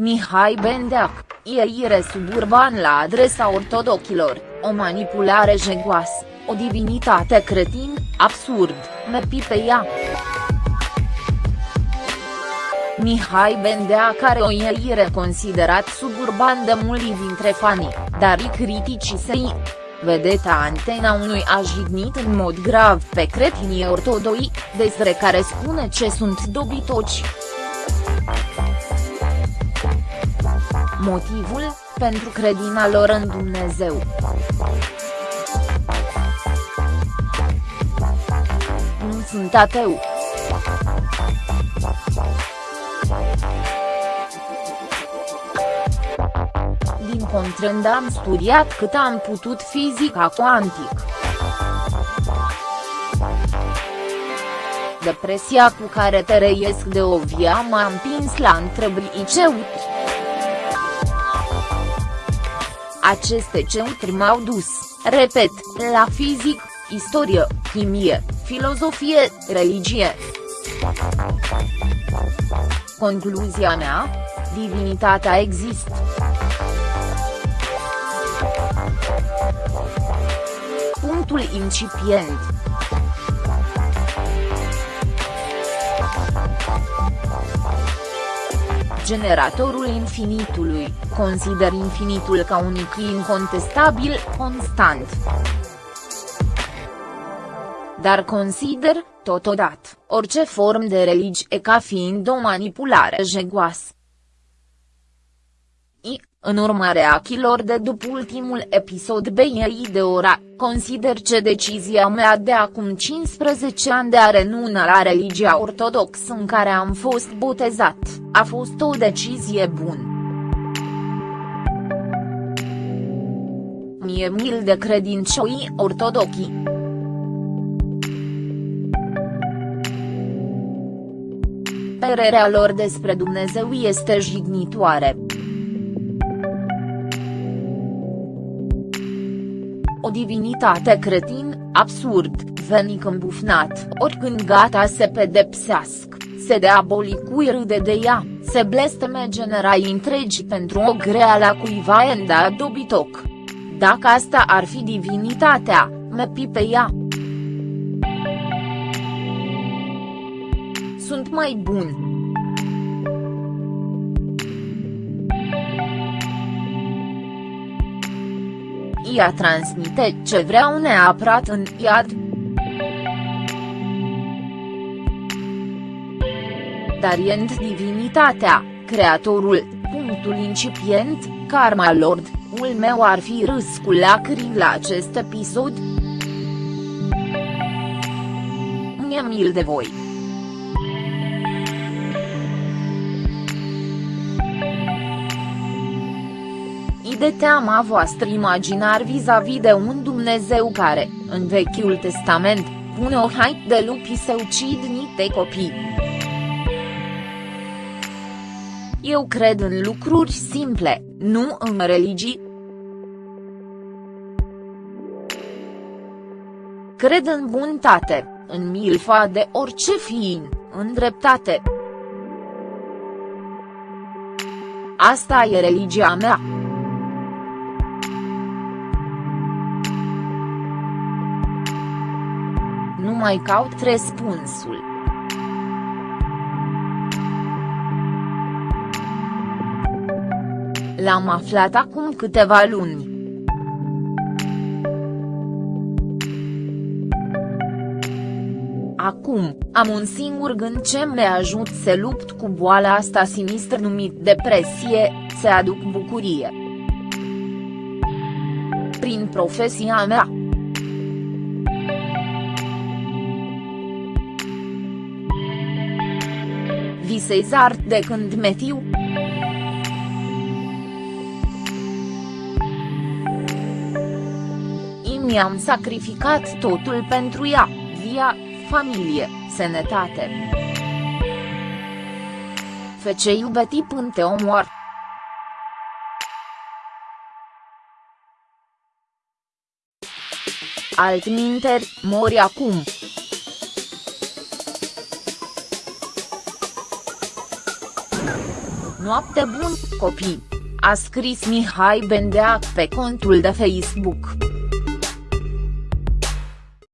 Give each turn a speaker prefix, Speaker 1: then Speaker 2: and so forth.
Speaker 1: Mihai Bendeac, ieire suburban la adresa ortodochilor, o manipulare jegoasă, o divinitate cretin, absurd, mepi pe ea. Mihai Bendea care o ieire considerat suburban de mulți dintre fanii, dar i critici săi. Vedeta Antena 1 a jignit în mod grav pe cretinii ortodoi, despre care spune ce sunt dobitoci. Motivul, pentru credința lor în Dumnezeu. Nu sunt ateu. Din contrând am studiat cât am putut fizica cuantic. Depresia cu care te reiesc de o via m-a împins la întrebări ceutri. Aceste ceutri m-au dus, repet, la fizic, istorie, chimie, filozofie, religie. Concluzia mea? Divinitatea există. Punctul incipient. Generatorul infinitului, consider infinitul ca unic incontestabil, constant. Dar consider, totodată, orice formă de religie ca fiind o manipulare jegoasă. I, în urma reachilor de după ultimul episod BI de ora, consider ce decizia mea de acum 15 ani de a renuna la religia ortodoxă în care am fost botezat, a fost o decizie bună. Mie mil de credincioși ortodoxi. Părerea lor despre Dumnezeu este jignitoare. O divinitate cretin, absurd, venic îmbufnat, oricând gata se pedepsească, se deabolic râde de ea, se blesteme generai întregi pentru o grea la cuiva enda dobitoc. Dacă asta ar fi divinitatea, me pe ea. Sunt mai bun. Ea transmite ce vreau neapărat în iad. Dar end divinitatea, creatorul, punctul incipient, karma lord, ul meu ar fi râs cu lacrimi la acest episod? Mi-e mil de voi. De teama voastră imaginar vis-a-vis -vis de un Dumnezeu care, în Vechiul Testament, pune o hait de lupi să ucid niște copii. Eu cred în lucruri simple, nu în religii. Cred în buntate, în milfa de orice fiin, în dreptate. Asta e religia mea. Mai caut răspunsul. L-am aflat acum câteva luni. Acum, am un singur gând ce mă ajut să lupt cu boala asta sinistră numit depresie, să aduc bucurie. Prin profesia mea. Visez art de când metiu. Mi-am sacrificat totul pentru ea, via, familie, sănătate. Fece iubeti până te omoar. Altminteri, mori acum. Noapte bun, copii! A scris Mihai Bendeac pe contul de Facebook.